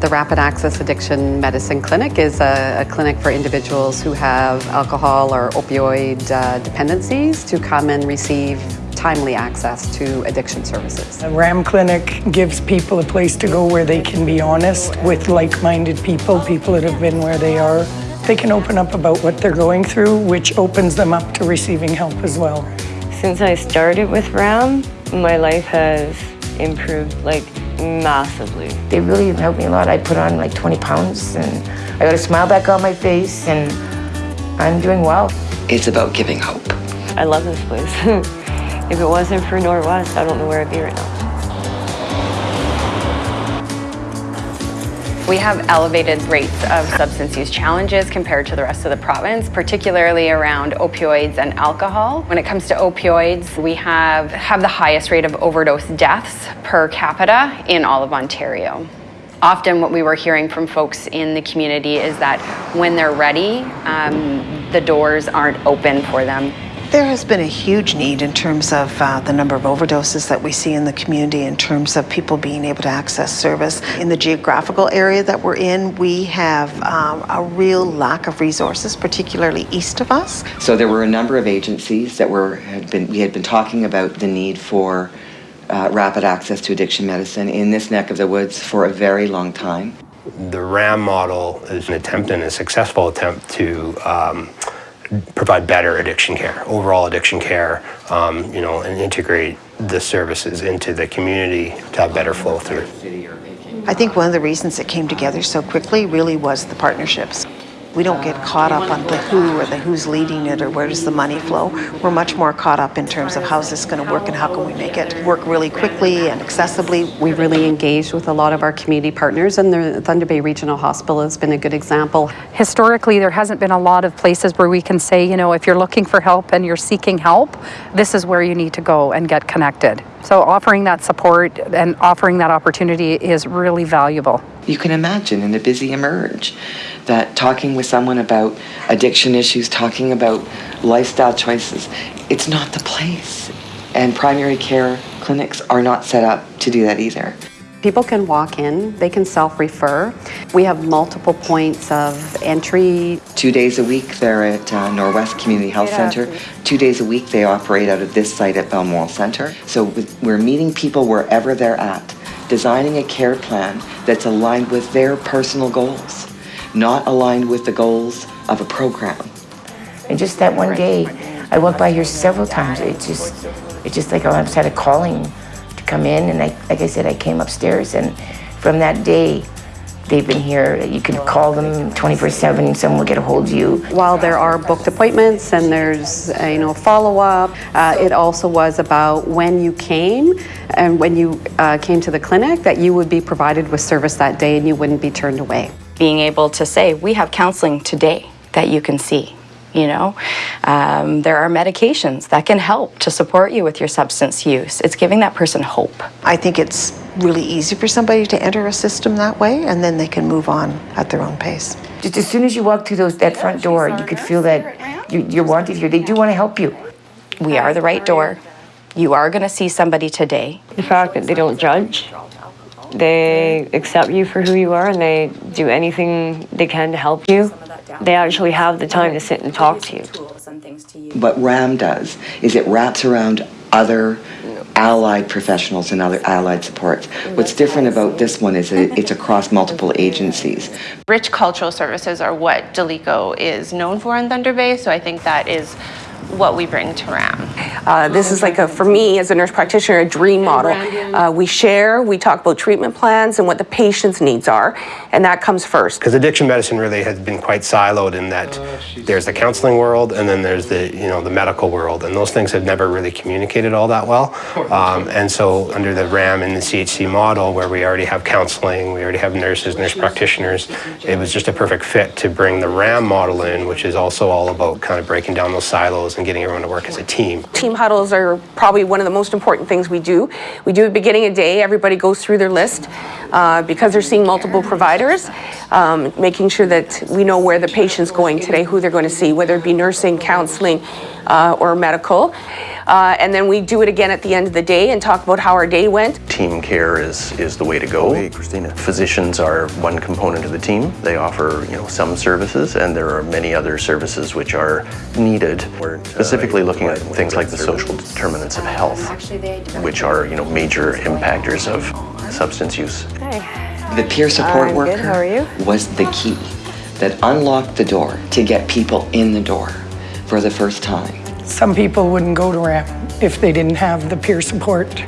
The Rapid Access Addiction Medicine Clinic is a, a clinic for individuals who have alcohol or opioid uh, dependencies to come and receive timely access to addiction services. The RAM clinic gives people a place to go where they can be honest with like-minded people, people that have been where they are. They can open up about what they're going through, which opens them up to receiving help as well. Since I started with RAM, my life has improved like massively. They really helped me a lot. I put on like 20 pounds and I got a smile back on my face and I'm doing well. It's about giving hope. I love this place. if it wasn't for Norwest, I don't know where I'd be right now. We have elevated rates of substance use challenges compared to the rest of the province, particularly around opioids and alcohol. When it comes to opioids, we have, have the highest rate of overdose deaths per capita in all of Ontario. Often what we were hearing from folks in the community is that when they're ready, um, the doors aren't open for them. There has been a huge need in terms of uh, the number of overdoses that we see in the community in terms of people being able to access service. In the geographical area that we're in, we have um, a real lack of resources, particularly east of us. So there were a number of agencies that were had been we had been talking about the need for uh, rapid access to addiction medicine in this neck of the woods for a very long time. The RAM model is an attempt and a successful attempt to um, provide better addiction care, overall addiction care, um, you know, and integrate the services into the community to have better flow through. I think one of the reasons it came together so quickly really was the partnerships. We don't get caught up on the who or the who's leading it or where does the money flow. We're much more caught up in terms of how's this going to work and how can we make it work really quickly and accessibly. We really engaged with a lot of our community partners and the Thunder Bay Regional Hospital has been a good example. Historically, there hasn't been a lot of places where we can say, you know, if you're looking for help and you're seeking help, this is where you need to go and get connected. So offering that support and offering that opportunity is really valuable. You can imagine in a busy emerge that talking with someone about addiction issues, talking about lifestyle choices, it's not the place. And primary care clinics are not set up to do that either. People can walk in, they can self-refer. We have multiple points of entry. Two days a week they're at uh, Norwest Community Health Center. Two days a week they operate out of this site at Balmoral Center. So we're meeting people wherever they're at, designing a care plan that's aligned with their personal goals, not aligned with the goals of a program. And just that one day, I walked by here several times. It just, it just like I had a calling come in and I, like I said, I came upstairs and from that day, they've been here. You can call them 24-7 and someone will get a hold of you. While there are booked appointments and there's, uh, you know, follow-up, uh, it also was about when you came and when you uh, came to the clinic that you would be provided with service that day and you wouldn't be turned away. Being able to say, we have counseling today that you can see you know. Um, there are medications that can help to support you with your substance use. It's giving that person hope. I think it's really easy for somebody to enter a system that way and then they can move on at their own pace. Just as soon as you walk through those, that front door, you could feel that you, you're wanted here. They do want to help you. We are the right door. You are going to see somebody today. The fact that they don't judge, they accept you for who you are and they do anything they can to help you they actually have the time to sit and talk to you. What RAM does is it wraps around other allied professionals and other allied supports. What's different about this one is that it's across multiple agencies. Rich cultural services are what Dilico is known for in Thunder Bay, so I think that is what we bring to RAM. Uh, this is like a, for me as a nurse practitioner, a dream model. Uh, we share, we talk about treatment plans and what the patient's needs are, and that comes first. Because addiction medicine really has been quite siloed in that there's the counseling world and then there's the, you know, the medical world, and those things have never really communicated all that well. Um, and so under the RAM and the CHC model, where we already have counseling, we already have nurses, nurse practitioners, it was just a perfect fit to bring the RAM model in, which is also all about kind of breaking down those silos and getting everyone to work as a team. Team huddles are probably one of the most important things we do. We do at beginning of day, everybody goes through their list uh, because they're seeing multiple providers, um, making sure that we know where the patient's going today, who they're going to see, whether it be nursing, counseling, uh, or medical. Uh, and then we do it again at the end of the day and talk about how our day went. Team care is, is the way to go. Hey, Christina. Physicians are one component of the team. They offer, you know, some services, and there are many other services which are needed. We're specifically looking at things like the social determinants of health, which are, you know, major impactors of substance use. The peer support I'm worker good, how are you? was the key that unlocked the door to get people in the door for the first time. Some people wouldn't go to RAM if they didn't have the peer support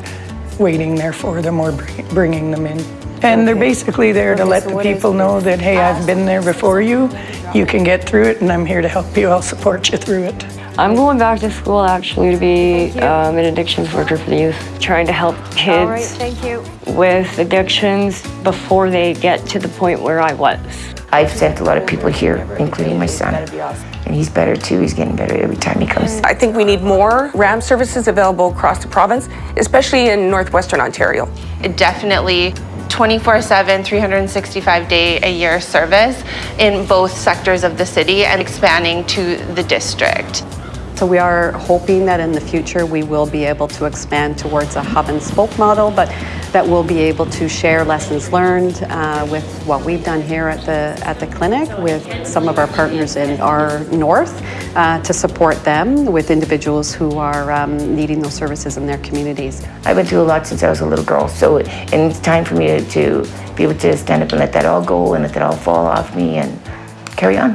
waiting there for them or bringing them in. And they're basically there to let the people know that, hey, I've been there before you, you can get through it, and I'm here to help you, I'll support you through it. I'm going back to school actually to be um, an addictions worker for the youth, trying to help kids thank you. with addictions before they get to the point where I was. I've sent a lot of people here, including my son. And he's better too, he's getting better every time he comes. I think we need more RAM services available across the province, especially in northwestern Ontario. It definitely 24/7 365 day a year service in both sectors of the city and expanding to the district. So we are hoping that in the future we will be able to expand towards a hub and spoke model, but that we'll be able to share lessons learned uh, with what we've done here at the at the clinic with some of our partners in our north uh, to support them with individuals who are um, needing those services in their communities. I've been through a lot since I was a little girl, so, and it's time for me to, to be able to stand up and let that all go and let that all fall off me and carry on.